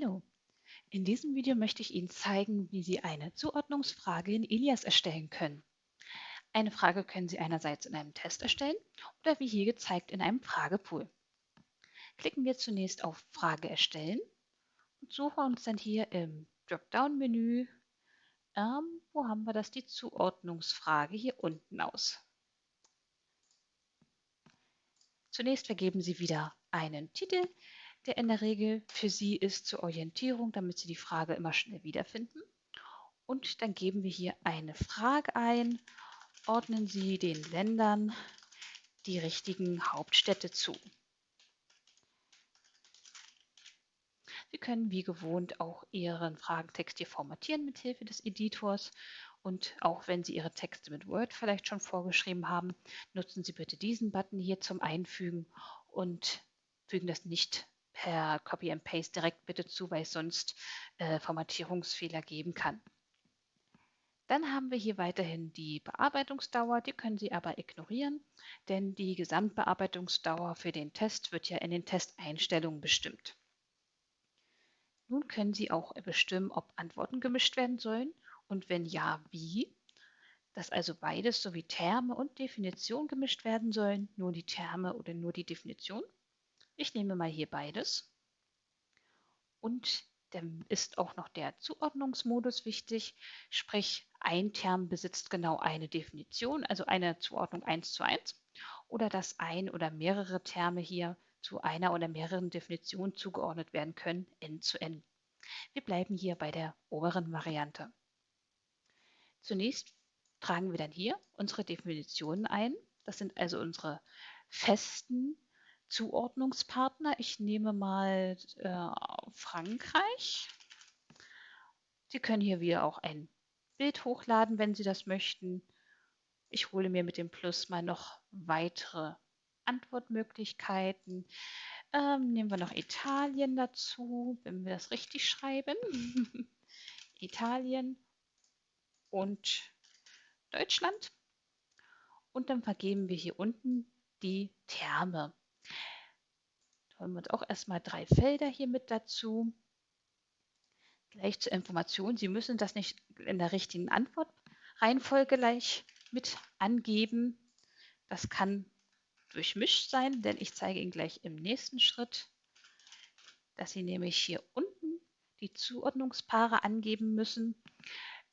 Hallo, in diesem Video möchte ich Ihnen zeigen, wie Sie eine Zuordnungsfrage in Ilias erstellen können. Eine Frage können Sie einerseits in einem Test erstellen oder wie hier gezeigt in einem Fragepool. Klicken wir zunächst auf Frage erstellen und suchen uns dann hier im Dropdown-Menü, ähm, wo haben wir das, die Zuordnungsfrage hier unten aus. Zunächst vergeben Sie wieder einen Titel, der in der Regel für Sie ist zur Orientierung, damit Sie die Frage immer schnell wiederfinden. Und dann geben wir hier eine Frage ein, ordnen Sie den Ländern die richtigen Hauptstädte zu. Sie können wie gewohnt auch Ihren Fragentext hier formatieren mit Hilfe des Editors. Und auch wenn Sie Ihre Texte mit Word vielleicht schon vorgeschrieben haben, nutzen Sie bitte diesen Button hier zum Einfügen und fügen das nicht per Copy and Paste direkt bitte zu, weil es sonst äh, Formatierungsfehler geben kann. Dann haben wir hier weiterhin die Bearbeitungsdauer, die können Sie aber ignorieren, denn die Gesamtbearbeitungsdauer für den Test wird ja in den Testeinstellungen bestimmt. Nun können Sie auch bestimmen, ob Antworten gemischt werden sollen und wenn ja, wie. Dass also beides sowie Terme und Definition gemischt werden sollen, nur die Terme oder nur die Definition. Ich nehme mal hier beides. Und dann ist auch noch der Zuordnungsmodus wichtig, sprich ein Term besitzt genau eine Definition, also eine Zuordnung 1 zu 1, oder dass ein oder mehrere Terme hier zu einer oder mehreren Definitionen zugeordnet werden können, n zu n. Wir bleiben hier bei der oberen Variante. Zunächst tragen wir dann hier unsere Definitionen ein. Das sind also unsere festen Zuordnungspartner. Ich nehme mal äh, Frankreich. Sie können hier wieder auch ein Bild hochladen, wenn Sie das möchten. Ich hole mir mit dem Plus mal noch weitere Antwortmöglichkeiten. Ähm, nehmen wir noch Italien dazu, wenn wir das richtig schreiben. Italien und Deutschland. Und dann vergeben wir hier unten die Terme. Da haben wir uns auch erstmal drei Felder hier mit dazu. Gleich zur Information, Sie müssen das nicht in der richtigen Antwortreihenfolge gleich mit angeben. Das kann durchmischt sein, denn ich zeige Ihnen gleich im nächsten Schritt, dass Sie nämlich hier unten die Zuordnungspaare angeben müssen.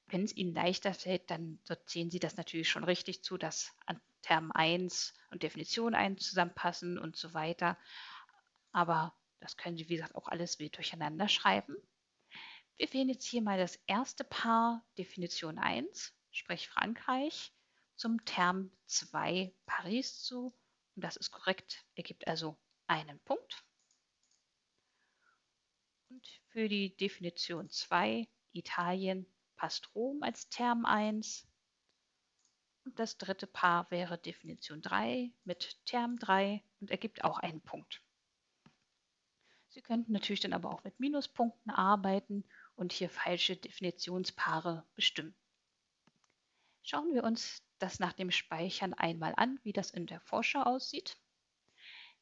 Wenn es Ihnen leichter fällt, dann sortieren Sie das natürlich schon richtig zu, dass Term 1 und Definition 1 zusammenpassen und so weiter. Aber das können Sie, wie gesagt, auch alles wild durcheinander schreiben. Wir wählen jetzt hier mal das erste Paar Definition 1, sprich Frankreich, zum Term 2 Paris zu. Und das ist korrekt, ergibt also einen Punkt. Und für die Definition 2 Italien passt Rom als Term 1 und das dritte Paar wäre Definition 3 mit Term 3 und ergibt auch einen Punkt. Sie könnten natürlich dann aber auch mit Minuspunkten arbeiten und hier falsche Definitionspaare bestimmen. Schauen wir uns das nach dem Speichern einmal an, wie das in der Vorschau aussieht.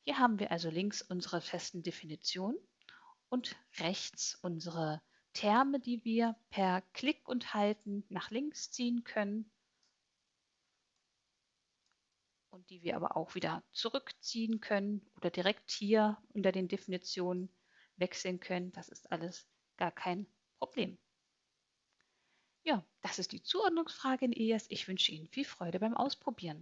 Hier haben wir also links unsere festen Definitionen und rechts unsere Terme, die wir per Klick und Halten nach links ziehen können und die wir aber auch wieder zurückziehen können oder direkt hier unter den Definitionen wechseln können. Das ist alles gar kein Problem. Ja, das ist die Zuordnungsfrage in ES. Ich wünsche Ihnen viel Freude beim Ausprobieren.